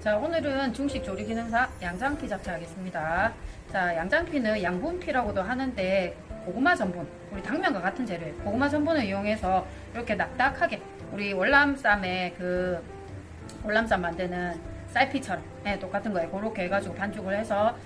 자 오늘은 중식 조리 기능사 양장피 잡채 하겠습니다. 자 양장피는 양분피라고도 하는데 고구마 전분 우리 당면과 같은 재료예요. 고구마 전분을 이용해서 이렇게 낙낙하게 우리 월남쌈에 그 월남쌈 만드는 쌀피처럼 네, 똑같은 거예요. 그렇게 해가지고 반죽을 해서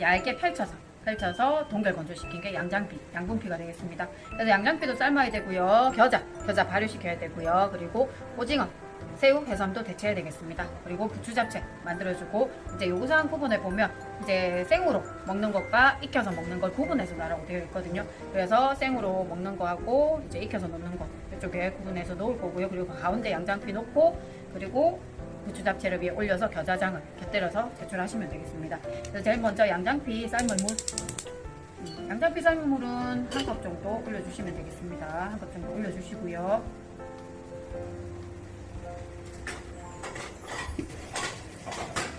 얇게 펼쳐서 펼쳐서 동결 건조시킨 게 양장피, 양분피가 되겠습니다. 그래서 양장피도 삶아야 되고요. 겨자, 겨자 발효시켜야 되고요. 그리고 오징어, 새우, 해삼도 대체해야 되겠습니다. 그리고 부추 잡채 만들어주고 이제 요구사항 부분에 보면 이제 생으로 먹는 것과 익혀서 먹는 걸 구분해서 나라고 되어 있거든요. 그래서 생으로 먹는 거하고 이제 익혀서 먹는 거 이쪽에 구분해서 놓을 거고요. 그리고 가운데 양장피 놓고 그리고 부추 잡채를 위에 올려서 겨자장을 곁들여서 제출하시면 되겠습니다. 그래서 제일 먼저 양장피 삶은 물 음, 양장피 삶은 물은 한 컵 정도 올려주시면 되겠습니다. 한 컵 정도 올려주시고요.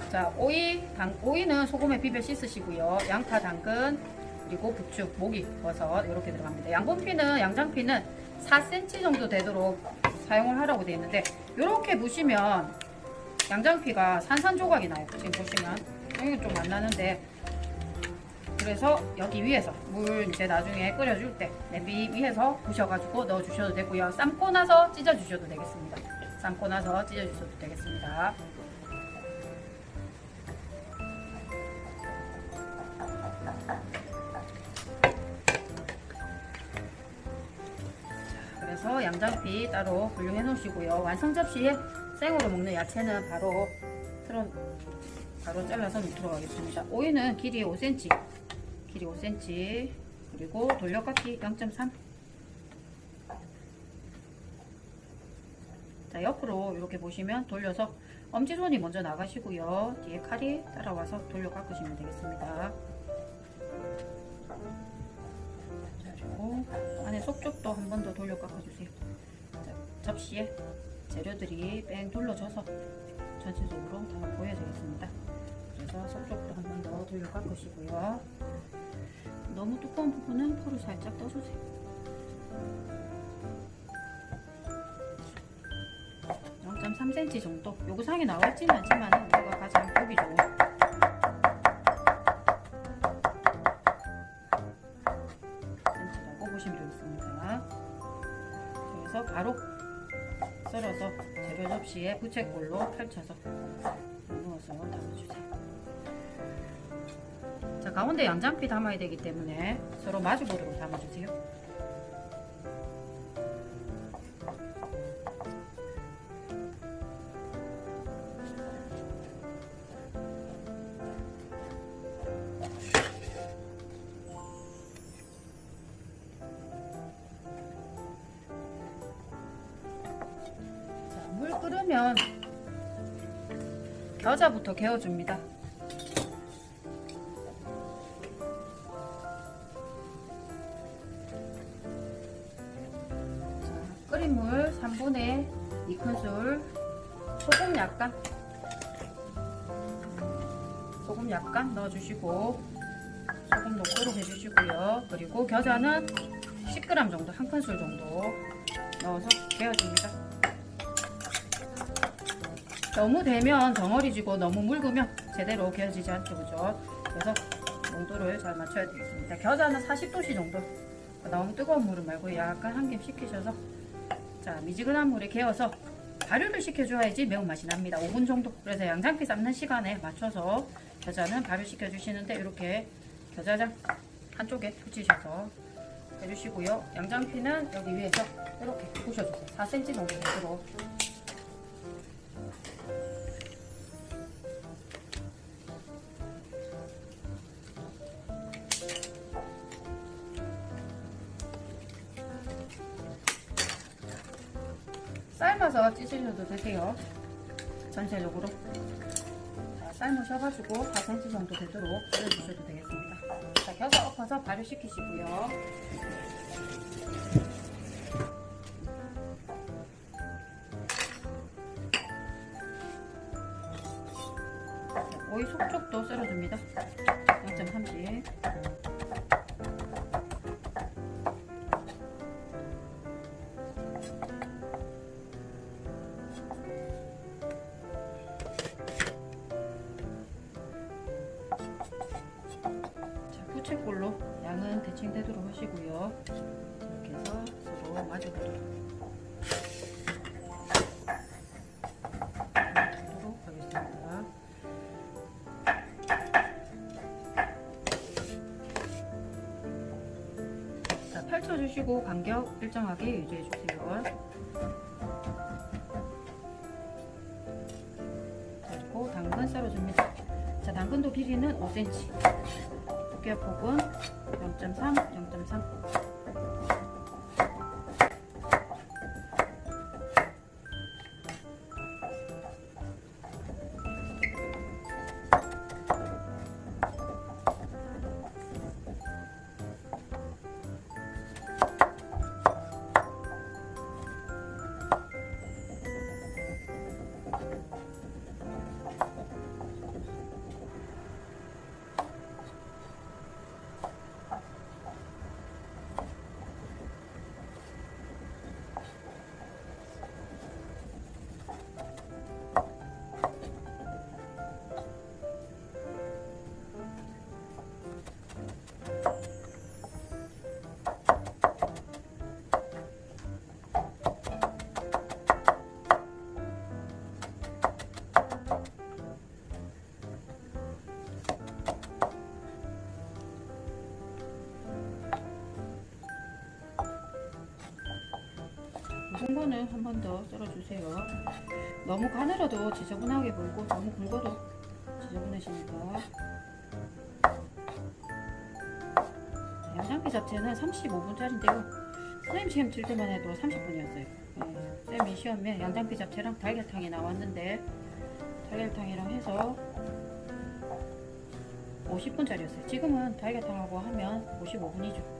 자, 오이, 당, 오이는 소금에 비벼 씻으시고요. 양파, 당근, 그리고 부추, 모기, 버섯 이렇게 들어갑니다. 양분피는 양장피는 4cm 정도 되도록 사용을 하라고 되어 있는데 이렇게 보시면 양장피가 산산조각이 나요. 지금 보시면 여기는 좀안 나는데 그래서 여기 위에서 물 이제 나중에 끓여줄 때 냄비 위에서 부셔가지고 넣어주셔도 되고요. 삶고 나서 찢어주셔도 되겠습니다. 삶고 나서 찢어주셔도 되겠습니다. 그래서 양장피 따로 분류해 놓으시고요. 완성 접시에 생으로 먹는 야채는 바로 틀어 바로 잘라서 넣도록 하겠습니다. 오이는 길이 5cm, 길이 5cm, 그리고 돌려깎기 0.3. 자 옆으로 이렇게 보시면 돌려서 엄지손이 먼저 나가시고요. 뒤에 칼이 따라와서 돌려 깎으시면 되겠습니다. 안에 속쪽도 한 번 더 돌려 깎아주세요. 자, 접시에 재료들이 뺑 둘러져서 전체적으로 다 보여지겠습니다. 그래서 속쪽도 한 번 더 돌려 깎으시고요. 너무 두꺼운 부분은 포를 살짝 떠주세요. 0.3cm 정도 요구사항에 나와있지는 않지만 우리가 가장 보기 좋은 접시에 부채꼴로 펼쳐서 넣어서 담아주세요. 자 가운데 양장피 담아야 되기 때문에 서로 마주보도록 담아주세요. 개어줍니다. 자, 끓인 물 3분의 2큰술 소금 약간 소금 약간 넣어주시고 소금 녹도록 해주시고요. 그리고 겨자는 10g 정도, 한 큰술 정도 넣어서 개어줍니다. 너무 되면 덩어리 지고 너무 묽으면 제대로 개어지지 않죠, 그죠? 그래서 농도를 잘 맞춰야 되겠습니다. 겨자는 40도씨 정도. 너무 뜨거운 물은 말고 약간 한겹 식히셔서 자 미지근한 물에 개어서 발효를 시켜줘야지 매운맛이 납니다. 5분 정도. 그래서 양장피 삶는 시간에 맞춰서 겨자는 발효시켜 주시는데 이렇게 겨자장 한쪽에 붙이셔서 해주시고요. 양장피는 여기 위에서 이렇게 부셔주세요. 4cm 정도 되도록 삶아서 찢으셔도 되세요. 전체적으로. 자, 삶으셔가지고 4cm 정도 되도록 썰어주셔도 되겠습니다. 자, 겨자 엎어서 발효시키시고요. 오이 속쪽도 썰어줍니다. 펼쳐주시고 간격 일정하게 유지해주세요. 그리고 당근 썰어줍니다. 자, 당근도 길이는 5cm. 두께폭은 0.3, 0.3. 거는 한 번 더 썰어주세요. 너무 가늘어도 지저분하게 보이고 너무 굵어도 지저분해지니까. 양장피 자체는 35분짜리인데요. 선생님 시험 칠 때만 해도 30분이었어요. 네, 쌤이 시험에 양장피 자체랑 달걀탕이 나왔는데 달걀탕이랑 해서 50분짜리였어요. 지금은 달걀탕하고 하면 55분이죠.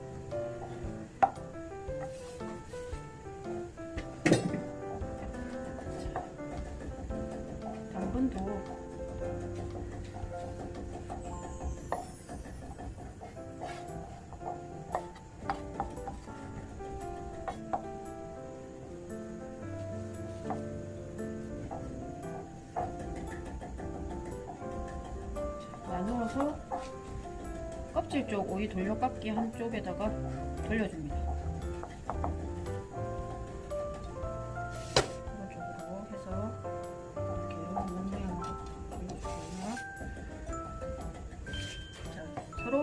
한쪽에다가 돌려줍니다. 그런 쪽으로 해서 이렇게 원 모양으로 돌려주고요. 자, 서로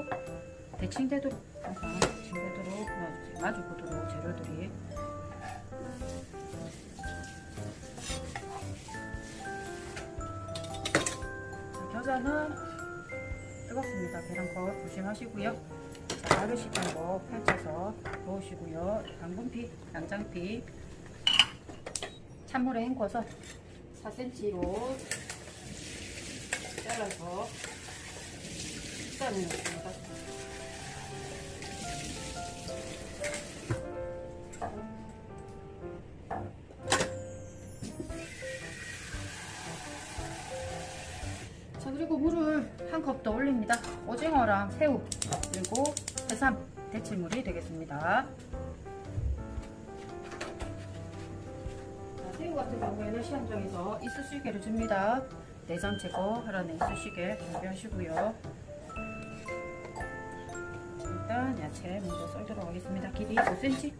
대칭되도록 항상 대칭되도록 놔주세요. 마주 보도록 재료들이 자, 겨자는 뜨겁습니다. 계란컵 조심하시고요. 자, 가르시던 거 펼쳐서 넣으시고요. 당근피, 양장피 찬물에 헹궈서 4cm로 잘라서 식단을 넣습 대체물이 되겠습니다. 자, 새우 같은 경우에는 시험장에서 이쑤시개를 줍니다. 내장 제거하라는 이쑤시개 준비하시고요. 일단 야채 먼저 썰도록 하겠습니다. 길이 5cm,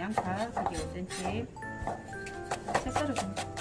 양파 길이 5cm, 새싹을 좀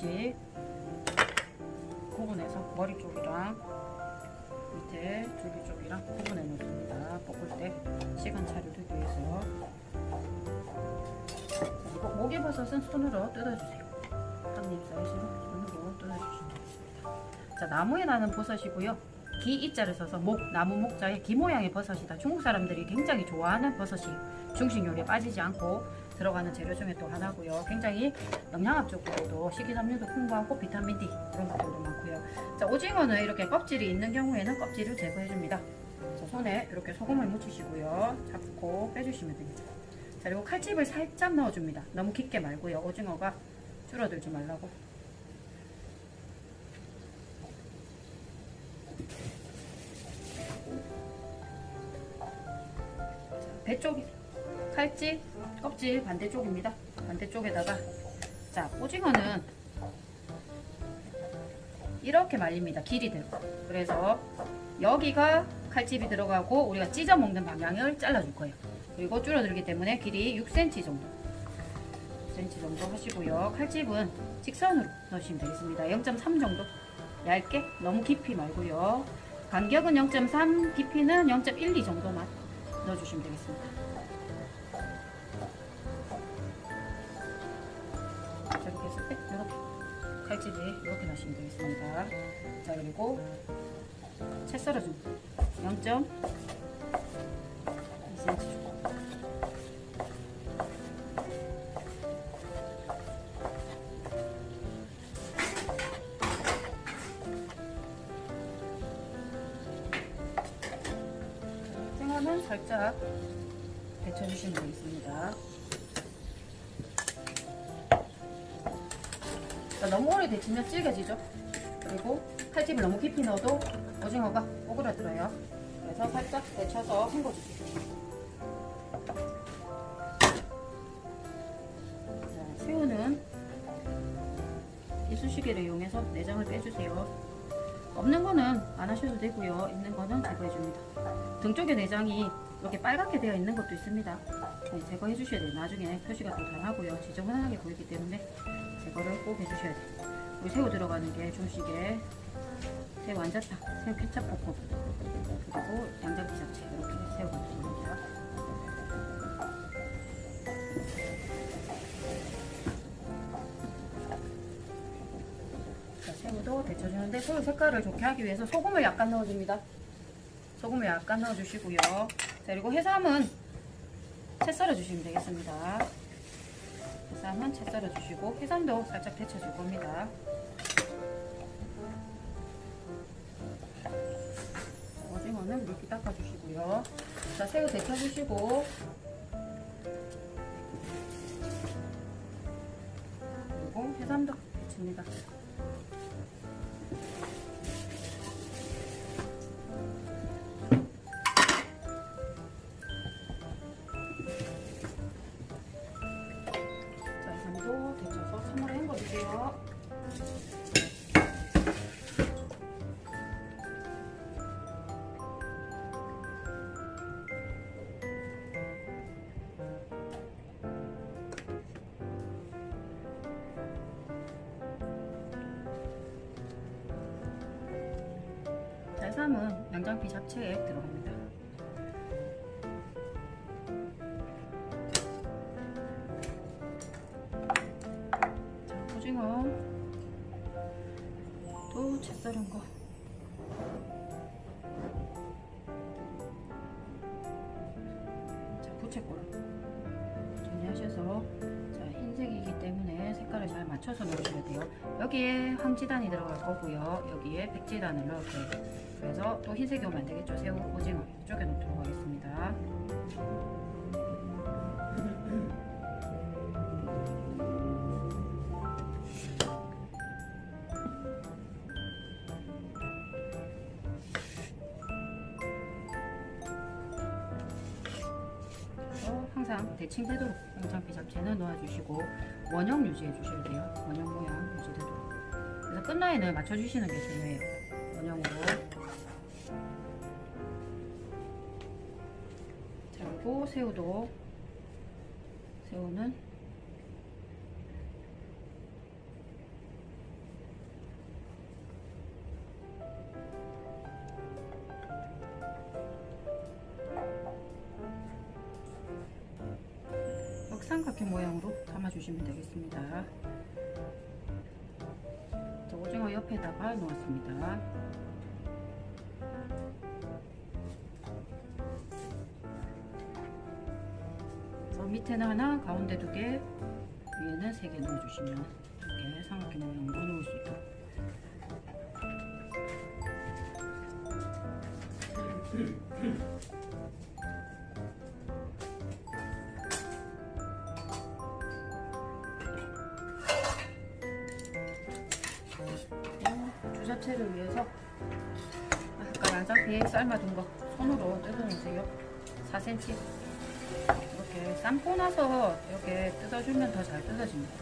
했듯이 구분해서 머리 쪽이랑 밑에 줄기 쪽이랑 구분해 놓습니다. 볶을 때 시간 차려두기 위해서 그리고 목이버섯은 손으로 뜯어주세요. 한 입 사이즈로 손으로 뜯어주시면 되겠습니다. 자, 나무에 나는 버섯이고요. 기 이자를 써서 목, 나무 목자에 기 모양의 버섯이다. 중국 사람들이 굉장히 좋아하는 버섯이 중식 요리에 빠지지 않고 들어가는 재료 중에 또 하나고요. 굉장히 영양학적으로도 식이섬유도 풍부하고 비타민 D 이런 것들도 많고요. 자, 오징어는 이렇게 껍질이 있는 경우에는 껍질을 제거해 줍니다. 자, 손에 이렇게 소금을 묻히시고요. 잡고 빼주시면 됩니다. 자, 그리고 칼집을 살짝 넣어줍니다. 너무 깊게 말고요. 오징어가 줄어들지 말라고. 배 쪽, 칼집, 껍질 반대쪽입니다. 반대쪽에다가 자 오징어는 이렇게 말립니다. 길이대로. 그래서 여기가 칼집이 들어가고 우리가 찢어 먹는 방향을 잘라줄 거예요. 그리고 줄어들기 때문에 길이 6cm 정도. 6cm 정도 하시고요. 칼집은 직선으로 넣으시면 되겠습니다. 0.3 정도. 얇게 너무 깊이 말고요. 간격은 0.3, 깊이는 0.12 정도만 넣어주시면 되겠습니다. 썰어줍니다. 0.2cm 정도. 생화는 살짝 데쳐주시면 되겠습니다. 자, 너무 오래 데치면 질겨지죠? 그리고 칼집을 너무 깊이 넣어도 오징어가 오그라들어요. 그래서 살짝 데쳐서 헹궈주세요. 자, 새우는 이쑤시개를 이용해서 내장을 빼주세요. 없는 거는 안 하셔도 되고요. 있는 거는 제거해줍니다. 등 쪽에 내장이 이렇게 빨갛게 되어 있는 것도 있습니다. 네, 제거해 주셔야 돼요. 나중에 표시가 또 다르고요. 지저분하게 보이기 때문에 제거를 꼭 해주셔야 돼요. 우리 새우 들어가는 게 중식에 새우 완자탕, 새우 케찹 볶음, 그리고 양장피 잡채 이렇게. 자, 새우도 데쳐주는데 새우 색깔을 좋게 하기 위해서 소금을 약간 넣어줍니다. 소금을 약간 넣어주시고요. 자, 그리고 해삼은 채 썰어주시면 되겠습니다. 해삼은 채 썰어주시고 해삼도 살짝 데쳐줄 겁니다. 오징어는 물기 닦아주시고요. 자, 새우 데쳐주시고 그리고 해삼도 데칩니다. 자, 해삼은 양장피 잡채에 들어갑니다. 자, 오징어. 또 채 썰은 거. 자, 부채꼴. 정리하셔서 자, 흰색이기 때문에 색깔을 잘 맞춰서 넣으셔야 돼요. 여기에 황지단이 들어갈 거고요. 여기에 백지단을 넣을 거예요 그래서 또 흰색이 오면 안 되겠죠 새우, 오징어 이쪽에 넣도록 하겠습니다 대칭되도록 양장피 잡채는 놓아주시고 원형 유지해 주셔야 돼요. 원형 모양 유지되도록. 그래서 끝라인을 맞춰주시는 게 중요해요. 새우도 새우는 역삼각형 모양으로 담아주시면 되겠습니다. 자, 오징어 옆에다가 놓았습니다. 그래서 밑에는 하나, 가운데 두 개, 위에는 세 개 넣어주시면 이렇게 삼각형 모양으로 넣을 수 있도록. 그리고 주자체를 위해서 아까 양장피 삶아둔 거 손으로 뜯어주세요. 4cm 이렇게 삶고 나서 이렇게 뜯어주면 더 잘 뜯어집니다.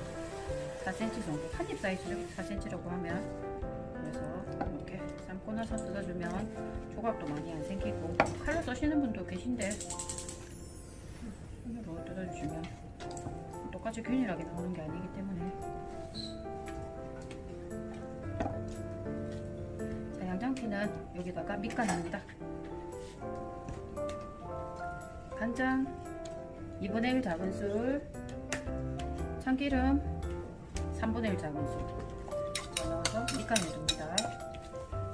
4cm 정도 한입 사이즈죠. 4cm라고 하면 그래서 이렇게 삶고 나서 뜯어주면 조각도 많이 안 생기고 칼로 써시는 분도 계신데 손으로 뜯어주시면 똑같이 균일하게 나오는 게 아니기 때문에 자, 양장피는 여기다가 밑간입니다. 간장 2분의 1 작은술 참기름 3분의 1 작은술 넣어서 밑간해 줍니다.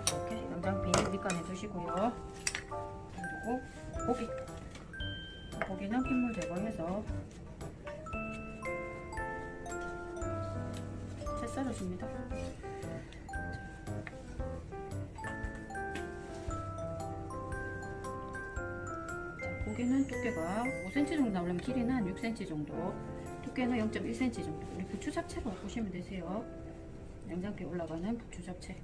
이렇게 양장피 밑간해 주시고요. 그리고 고기 고기는 핏물 제거해서 채 썰어줍니다. 자, 고기는 두께가 5cm 정도 나오려면 길이는 한 6cm 정도 두께는 0.1cm 정도. 우리 부추 잡채로 보시면 되세요. 냉장고에 올라가는 부추 잡채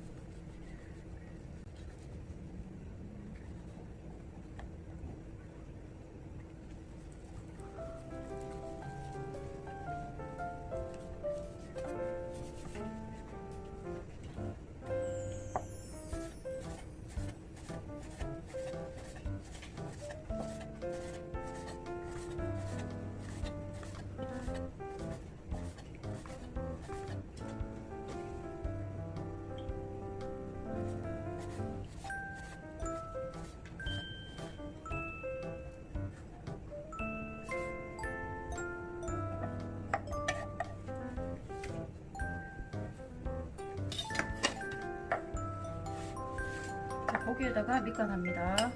자, 고기에다가 밑간합니다.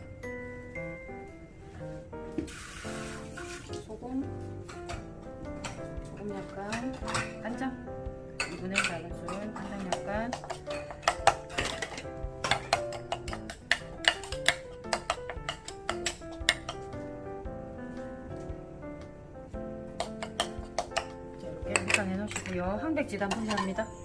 소금, 소금 약간, 간장, 2분의 1 작은술, 간장 약간, 자, 이렇게 밑간해 놓으시고요. 항백지단 분리합니다.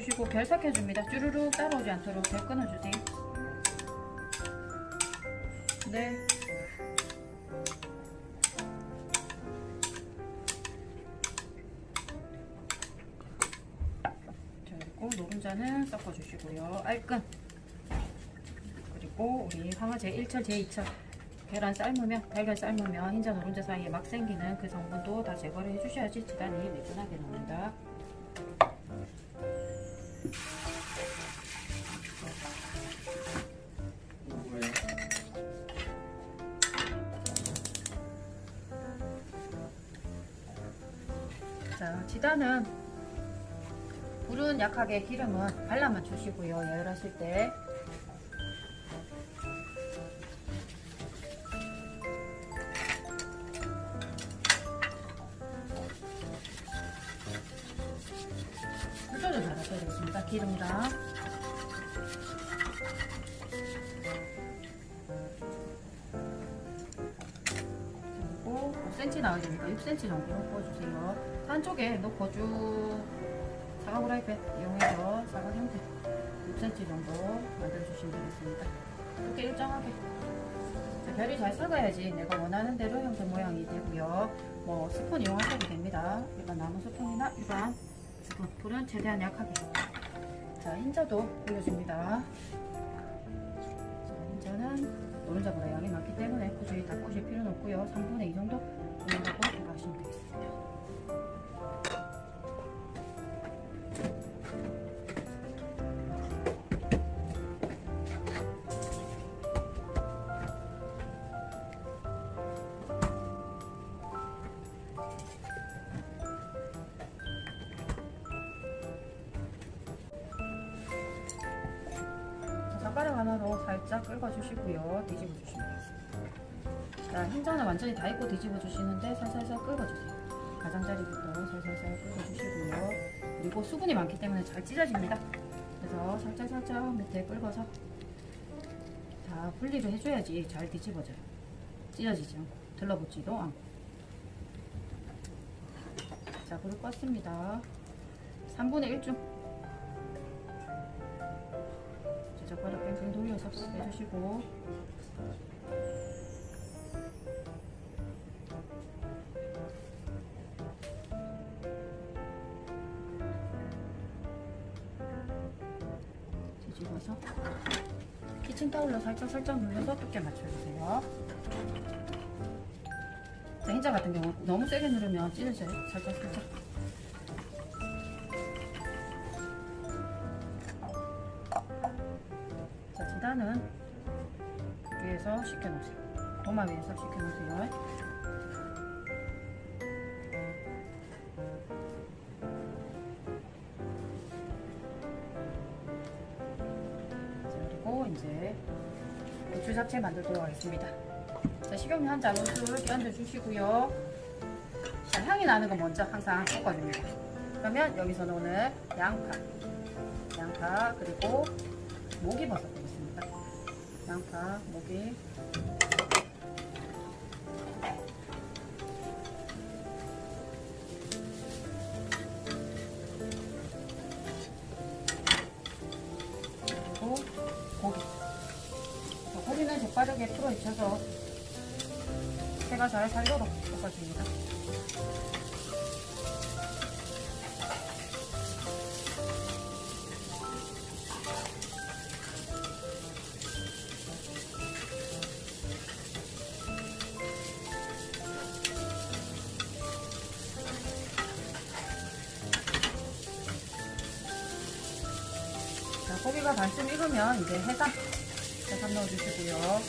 주시고 결삭해줍니다. 쭈루룩 따라오지 않도록 결 끊어주세요. 네. 자, 그리고 노른자는 섞어주시고요. 알끈. 그리고 우리 황화 제 1철, 제2철. 계란 삶으면, 달걀 삶으면 흰자 노른자 사이에 막 생기는 그 성분도 다 제거를 해주셔야지 지단이 매끈하게 나옵니다. 자, 지단은 불은 약하게 기름은 발라만 주시고요. 예열하실 때. 조절 잘하셔야 되겠습니다. 기름이랑. 그리고 5cm 나와야 되니까 6cm 정도 넣어주세요. 한쪽에 넣고 쭉 사각 후라이팬 이용해서 사각 형태 6cm 정도 만들어주시면 되겠습니다. 이렇게 일정하게 자, 별이 잘 썩어야지 내가 원하는 대로 형태 모양이 되고요. 뭐 스푼 이용하셔도 됩니다. 일반 나무 스푼이나 일반 스푼 불은 최대한 약하게 자, 흰자도 올려줍니다. 자, 흰자는 노른자보다 양이 많기 때문에 굳이 다 꽂을 필요는 없고요. 3분의 2 정도 생각하시면 되겠습니다. 자, 젓가락 하나로 살짝 긁어주시고요. 뒤집어 주시면 자, 흰자는 완전히 다 익고 뒤집어 주시는데 살살살 긁어주세요. 가장자리부터 살살살 긁어주시고요. 그리고 수분이 많기 때문에 잘 찢어집니다. 그래서 살짝살짝 밑에 긁어서 다 분리를 해줘야지 잘 뒤집어져요. 찢어지지 않고 들러붙지도 않고. 자, 불을 껐습니다. 3분의 1중 젓가락 뺑뺑 돌려서 해주시고 뒤집어서 키친타올로 살짝 살짝 눌러서 두께 맞춰주세요 자, 흰자 같은 경우 너무 세게 누르면 찢어져요 살짝 살짝 자, 지단은 위에서 식혀놓으세요. 도마 위에서 식혀놓으세요. 이제 고추 잡채 만들도록 하겠습니다. 자, 식용유 한 자루를 끼얹어 주시고요. 자, 향이 나는 거 먼저 항상 섞어줍니다. 그러면 여기서는 오늘 양파, 양파 그리고 모기버섯 되겠습니다. 양파, 모기. 젓가락에 풀어 익혀서 새가 잘 살도록 볶아줍니다. 자, 고기가 반쯤 익으면 이제 해삼, 주시고요.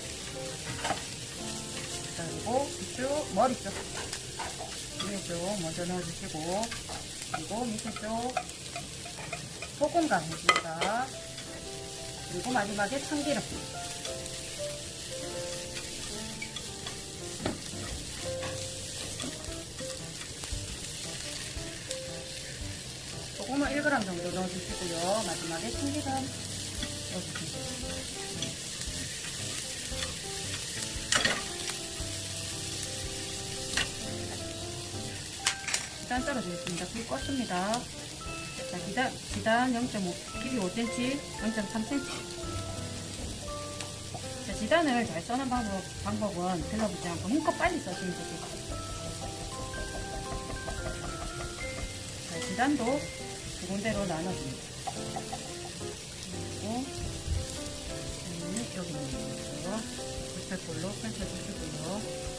자, 그리고 이쪽 머리 쪽, 위에 쪽 먼저 넣어주시고, 그리고 밑에 쪽 소금 간 해줍니다. 그리고 마지막에 참기름. 소금을 1g 정도 넣어주시고요. 마지막에 참기름 넣어주시면 지단 썰어주겠습니다. 불 껐습니다. 자, 기단, 지단 0.5, 길이 5cm, 0.3cm. 자, 지단을 잘 써는 방법, 방법은 들러붙지 않고 힘껏 빨리 써주면 되겠습니다. 자, 지단도 두 군데로 나눠줍니다. 그리고 음, 여기 있는 거죠. 불살볼로 펼쳐주시고요.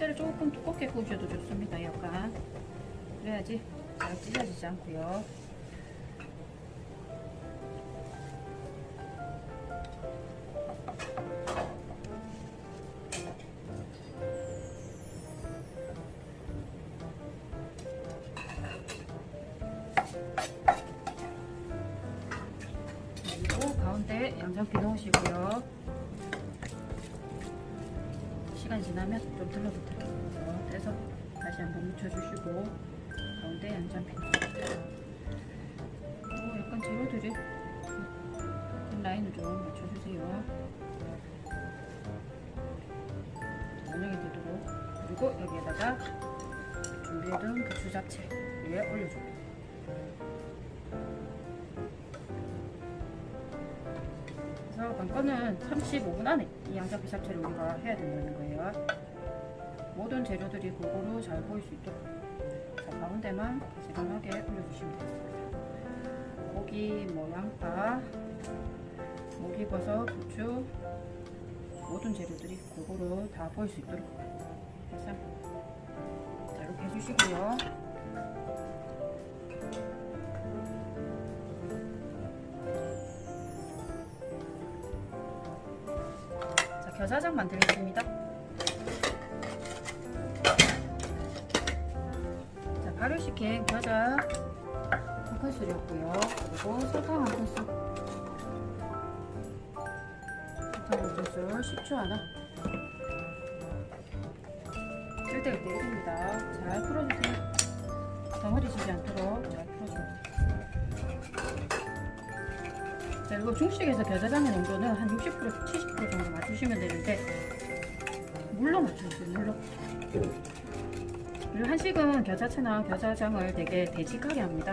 흰자를 조금 두껍게 구우셔도 좋습니다. 약간 그래야지 잘 찢어지지 않고요. 그리고 여기에다가 준비해둔 부추 잡채 위에 올려줍니다. 그래서 관건은 35분 안에 이 양장피 잡채를 우리가 해야 된다는 거예요. 모든 재료들이 골고루 잘 보일 수 있도록 자, 가운데만 지근하게 올려주시면 되겠습니다. 고기, 뭐 양파, 목이버섯, 부추 모든 재료들이 골고루 다 보일 수 있도록 자, 이렇게 해주시고요. 자, 겨자장 만들겠습니다. 자, 발효시킨 겨자 한 큰술이었고요. 그리고 설탕 한 큰술. 설탕 한 큰술, 식초 하나. 쓸데가 때립니다. 잘 풀어주세요. 덩어리 지지 않도록 잘 풀어줘요. 자, 그리고 중식에서 겨자장의 농도는 한 60% 70% 정도 맞추시면 되는데 물로 맞춰주세요. 물로. 그리고 한식은 겨자채나 겨자장을 되게 되직하게 합니다.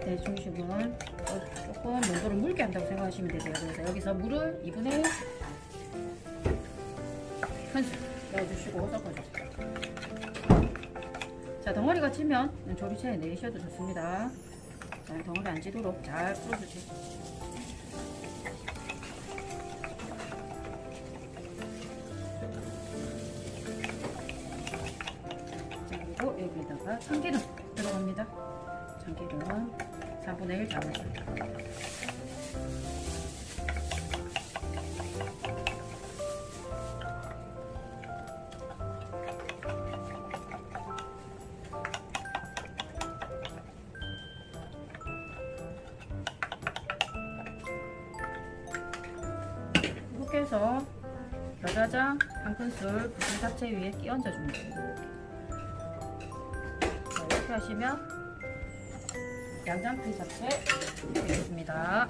대중식은 어, 조금 농도를 묽게 한다고 생각하시면 되세요. 그래서 여기서 물을 2분의 넣어주시고 섞어주세요. 자 덩어리가 찌면 조리체에 내리셔도 좋습니다. 자, 덩어리 안 지도록 잘 풀어주세요. 자, 그리고 여기다가 참기름 들어갑니다. 참기름 4분의 1 담아줍니다. 잡채 위에 끼얹어 줍니다. 자, 이렇게 하시면 양장피 잡채 되겠습니다.